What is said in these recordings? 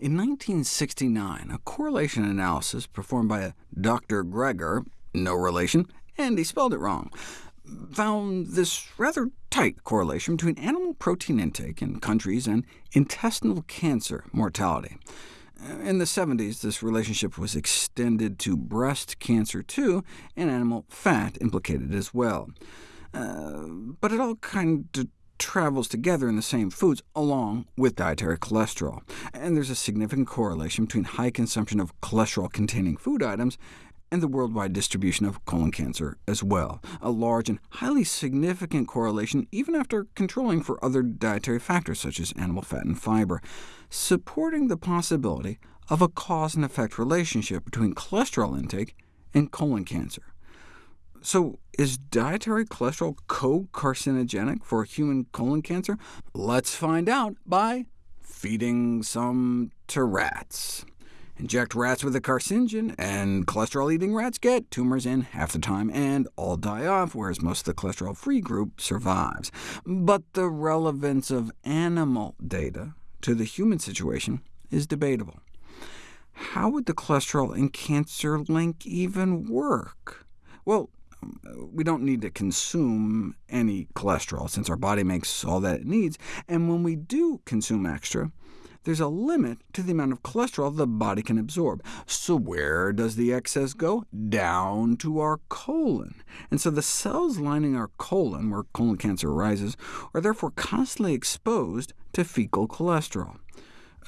In 1969, a correlation analysis performed by a Dr. Gregor, no relation, and he spelled it wrong, found this rather tight correlation between animal protein intake in countries and intestinal cancer mortality. In the 70s, this relationship was extended to breast cancer too, and animal fat implicated as well. Uh, but it all kind of travels together in the same foods, along with dietary cholesterol. And there's a significant correlation between high consumption of cholesterol-containing food items and the worldwide distribution of colon cancer as well, a large and highly significant correlation even after controlling for other dietary factors such as animal fat and fiber, supporting the possibility of a cause-and-effect relationship between cholesterol intake and colon cancer. So is dietary cholesterol co-carcinogenic for human colon cancer? Let's find out by feeding some to rats. Inject rats with a carcinogen, and cholesterol-eating rats get tumors in half the time, and all die off, whereas most of the cholesterol-free group survives. But the relevance of animal data to the human situation is debatable. How would the cholesterol and cancer link even work? Well, we don't need to consume any cholesterol, since our body makes all that it needs, and when we do consume extra, there's a limit to the amount of cholesterol the body can absorb. So where does the excess go? Down to our colon. And so the cells lining our colon, where colon cancer arises, are therefore constantly exposed to fecal cholesterol.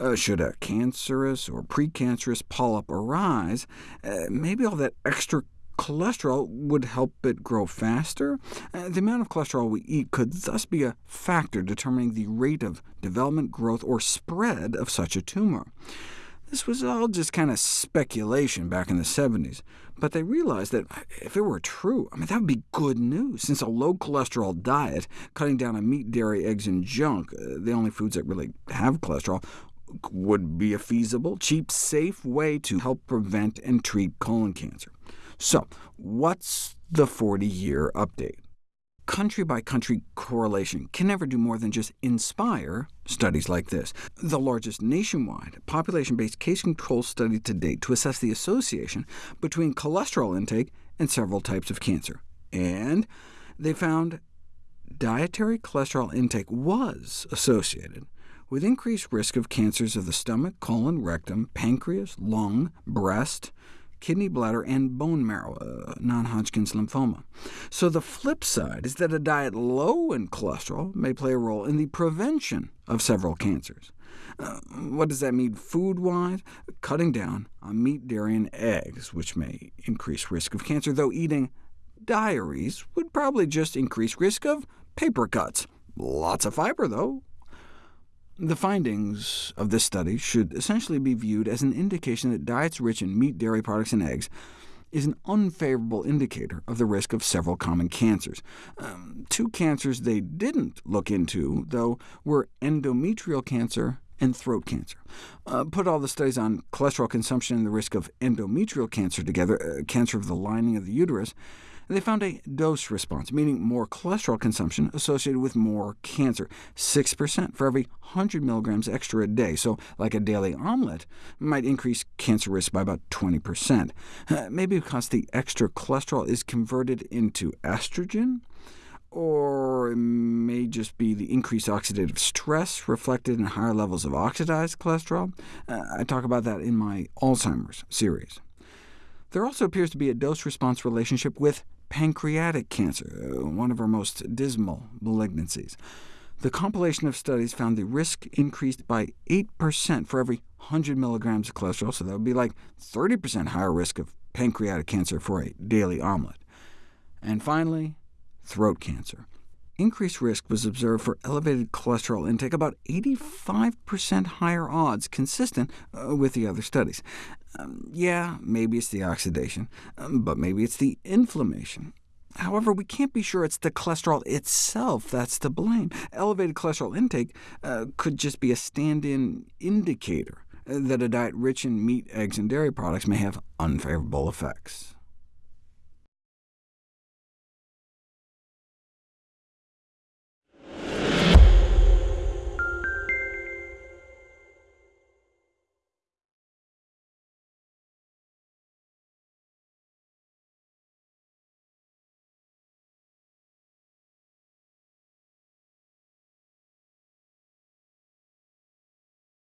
Uh, should a cancerous or precancerous polyp arise, uh, maybe all that extra cholesterol would help it grow faster. Uh, the amount of cholesterol we eat could thus be a factor determining the rate of development, growth, or spread of such a tumor. This was all just kind of speculation back in the 70s, but they realized that if it were true, I mean, that would be good news, since a low-cholesterol diet, cutting down on meat, dairy, eggs, and junk, uh, the only foods that really have cholesterol, would be a feasible, cheap, safe way to help prevent and treat colon cancer. So what's the 40-year update? Country-by-country -country correlation can never do more than just inspire studies like this, the largest nationwide population-based case-control study to date to assess the association between cholesterol intake and several types of cancer. And they found dietary cholesterol intake was associated with increased risk of cancers of the stomach, colon, rectum, pancreas, lung, breast, kidney, bladder, and bone marrow, uh, non-Hodgkin's lymphoma. So the flip side is that a diet low in cholesterol may play a role in the prevention of several cancers. Uh, what does that mean food-wise? Cutting down on meat, dairy, and eggs, which may increase risk of cancer, though eating diaries would probably just increase risk of paper cuts. Lots of fiber, though, the findings of this study should essentially be viewed as an indication that diets rich in meat, dairy products, and eggs is an unfavorable indicator of the risk of several common cancers. Um, two cancers they didn't look into, though, were endometrial cancer and throat cancer. Uh, put all the studies on cholesterol consumption and the risk of endometrial cancer together, uh, cancer of the lining of the uterus, and they found a dose response, meaning more cholesterol consumption associated with more cancer, 6% for every 100 milligrams extra a day. So like a daily omelet might increase cancer risk by about 20%. Uh, maybe because the extra cholesterol is converted into estrogen, or just be the increased oxidative stress reflected in higher levels of oxidized cholesterol. Uh, I talk about that in my Alzheimer's series. There also appears to be a dose-response relationship with pancreatic cancer, uh, one of our most dismal malignancies. The compilation of studies found the risk increased by 8% for every 100 milligrams of cholesterol, so that would be like 30% higher risk of pancreatic cancer for a daily omelet. And finally, throat cancer. Increased risk was observed for elevated cholesterol intake, about 85% higher odds, consistent uh, with the other studies. Um, yeah, maybe it's the oxidation, um, but maybe it's the inflammation. However, we can't be sure it's the cholesterol itself that's to blame. Elevated cholesterol intake uh, could just be a stand-in indicator uh, that a diet rich in meat, eggs, and dairy products may have unfavorable effects.